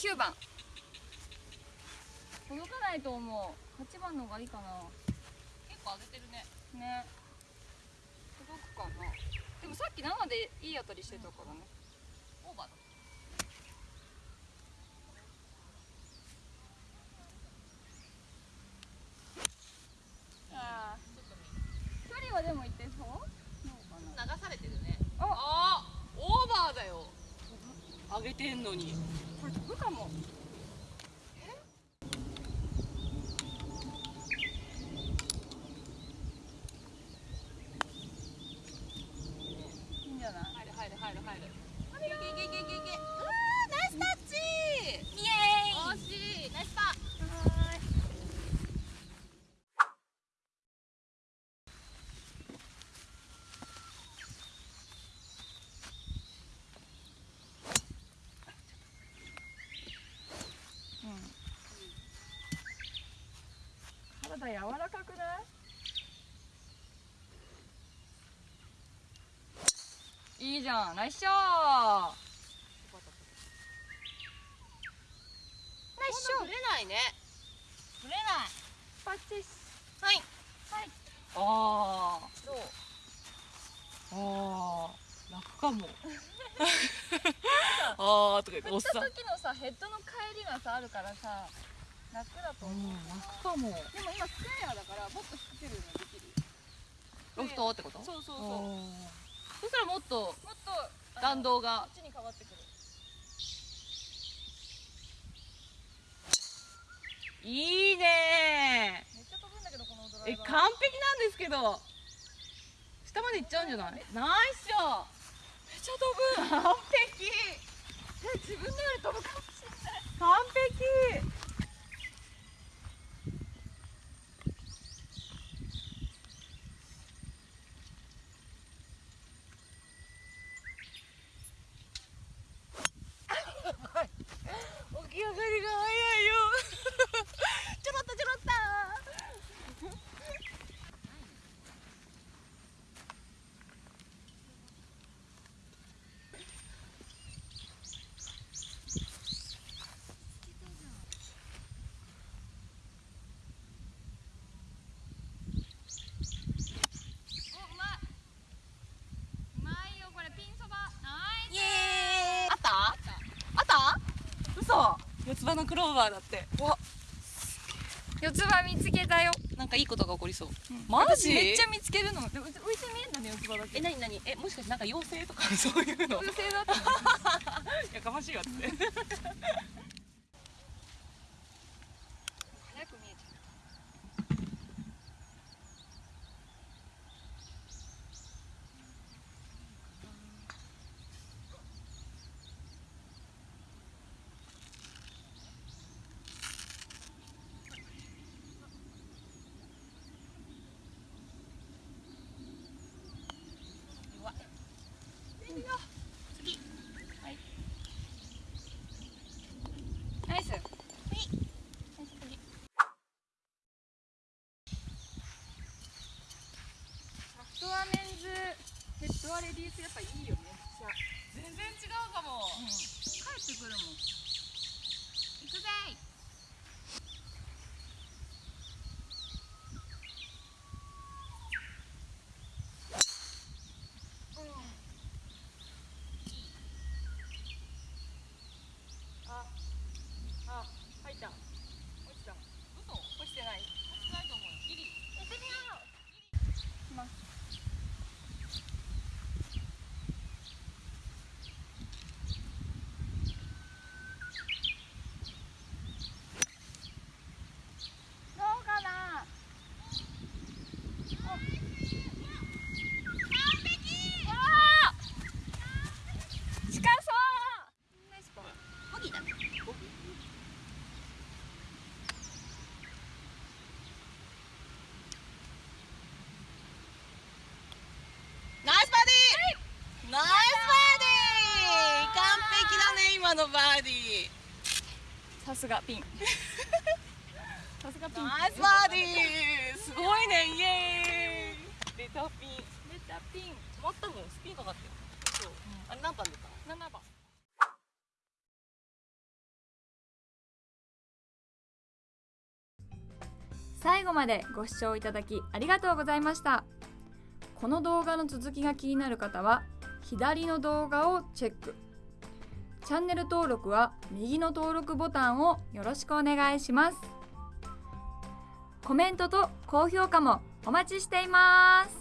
9番。届かないと思う。8番の方がいいかな。結構上げてるね。ね。届くかな。でもさっき生でいい当たりしてたからね。オーバーだ。ああ距離はでも一定そうどうかな流されてるねああーオーバーだよあげてんのに。これ飛ぶかもいいんじゃない入る入る入る入るいけいけいけいけいけうわーナイスタッチイエ惜しいナイスパ体柔らかくない？いいじゃん。ナイスショー。ナイスショーぶれないね。ぶれない。パッチですはい。はい。あどう？ああ楽かも。ああとか言って。おっ振った時のさヘッドの帰りがさあるからさ楽だとう思う、ん楽かも。でも今スクエアだからもっと引けるのできる。ロフトってこと？そうそうそう。うそしたらもっともっと弾道が。こっちに変わってくるいいね。めっちゃ飛ぶんだけどこのドライバー。え完璧なんですけど。下まで行っちゃうんじゃない？ナイスショー。めっちゃ飛ぶ。完璧。え自分のより飛ぶかもしれない。完璧起き上がりが早いよちょろっとちょろっとおうまいうまいよこれピンそばナイイエーイあったあった嘘四つ葉のクローバーだって。わス四つ葉見つけたよ。なんかいいことが起こりそう、マジ？私めっちゃ見つけるの。でも浮いて見えんだね四つ葉だけ。え、なになに？え、もしかしてなんか妖精とかそういうの？風船だった やかましいわって早く見えちゃうナイス。ナイス次。サフトアメンズレディースやっぱいいよめっちゃ。全然違うかも帰ってくるもん。行くぜ今のバーディー。さすがピン。さすがピン。ナイスバーディー。すごいねイエーイ。出たピン。出たピン。止まったもんスピンかかって。るそう、うん、あれ何番出た ?7 番。最後までご視聴いただきありがとうございました。この動画の続きが気になる方は左の動画をチェック。チャンネル登録は右の登録ボタンをよろしくお願いします。コメントと高評価もお待ちしています。